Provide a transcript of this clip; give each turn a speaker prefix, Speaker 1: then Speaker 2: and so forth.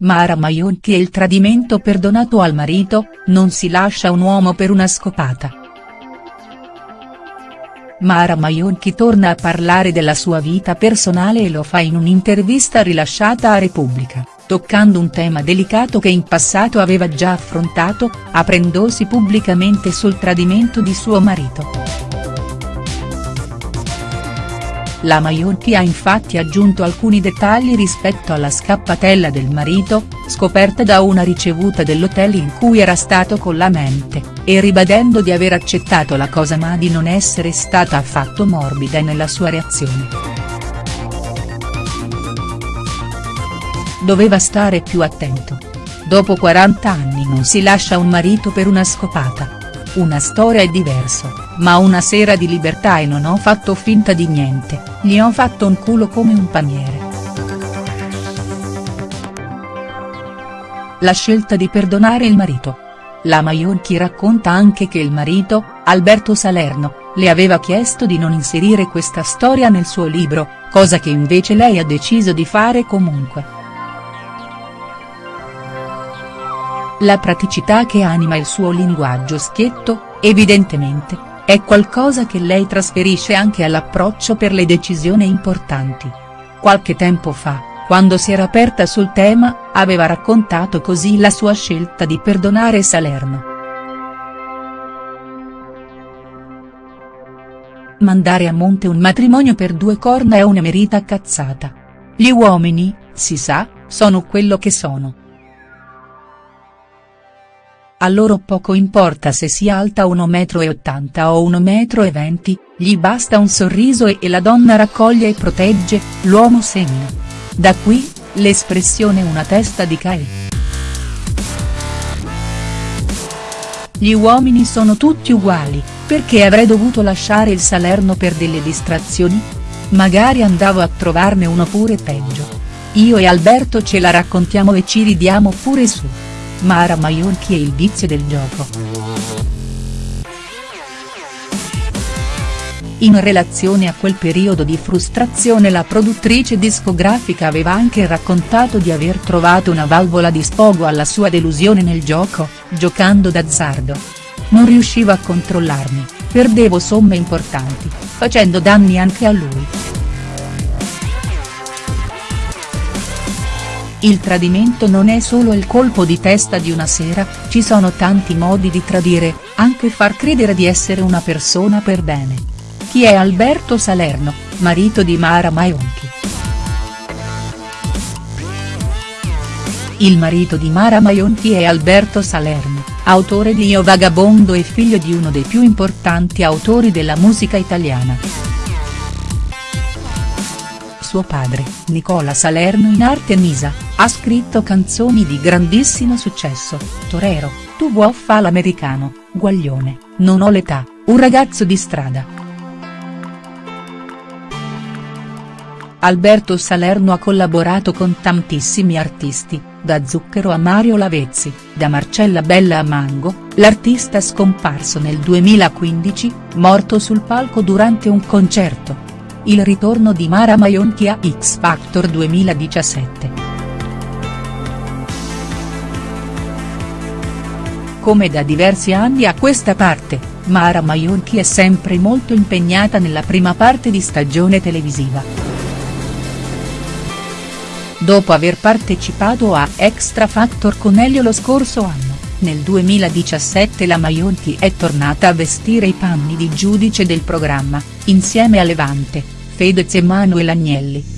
Speaker 1: Mara Maionchi e il tradimento perdonato al marito, non si lascia un uomo per una scopata. Mara Maionchi torna a parlare della sua vita personale e lo fa in un'intervista rilasciata a Repubblica, toccando un tema delicato che in passato aveva già affrontato, aprendosi pubblicamente sul tradimento di suo marito. La Maionchi ha infatti aggiunto alcuni dettagli rispetto alla scappatella del marito, scoperta da una ricevuta dell'hotel in cui era stato con la mente, e ribadendo di aver accettato la cosa ma di non essere stata affatto morbida nella sua reazione. Doveva stare più attento. Dopo 40 anni non si lascia un marito per una scopata. Una storia è diverso, ma una sera di libertà e non ho fatto finta di niente, gli ho fatto un culo come un paniere. La scelta di perdonare il marito. La Maionchi racconta anche che il marito, Alberto Salerno, le aveva chiesto di non inserire questa storia nel suo libro, cosa che invece lei ha deciso di fare comunque. La praticità che anima il suo linguaggio schietto, evidentemente, è qualcosa che lei trasferisce anche all'approccio per le decisioni importanti. Qualche tempo fa, quando si era aperta sul tema, aveva raccontato così la sua scelta di perdonare Salerno. Mandare a monte un matrimonio per due corna è una merita cazzata. Gli uomini, si sa, sono quello che sono. A loro poco importa se sia alta 1,80 m o 1,20 m, gli basta un sorriso e, e la donna raccoglie e protegge, l'uomo semina. Da qui, l'espressione una testa di Cae. Gli uomini sono tutti uguali, perché avrei dovuto lasciare il Salerno per delle distrazioni? Magari andavo a trovarne uno pure peggio. Io e Alberto ce la raccontiamo e ci ridiamo pure su. Mara Maionchi e il vizio del gioco. In relazione a quel periodo di frustrazione la produttrice discografica aveva anche raccontato di aver trovato una valvola di sfogo alla sua delusione nel gioco, giocando d'azzardo. Non riuscivo a controllarmi, perdevo somme importanti, facendo danni anche a lui. Il tradimento non è solo il colpo di testa di una sera, ci sono tanti modi di tradire, anche far credere di essere una persona per bene. Chi è Alberto Salerno, marito di Mara Maionchi?. Il marito di Mara Maionchi è Alberto Salerno, autore di Io Vagabondo e figlio di uno dei più importanti autori della musica italiana suo padre, Nicola Salerno in arte Misa, ha scritto canzoni di grandissimo successo, Torero, Tu vuoi fa l'americano, Guaglione, Non ho l'età, Un ragazzo di strada. Alberto Salerno ha collaborato con tantissimi artisti, da Zucchero a Mario Lavezzi, da Marcella Bella a Mango, l'artista scomparso nel 2015, morto sul palco durante un concerto il ritorno di Mara Maionchi a X Factor 2017. Come da diversi anni a questa parte, Mara Maionchi è sempre molto impegnata nella prima parte di stagione televisiva. Dopo aver partecipato a Extra Factor con Elio lo scorso anno, nel 2017 la Maionchi è tornata a vestire i panni di giudice del programma, insieme a Levante, Fedez e Manuel Agnelli.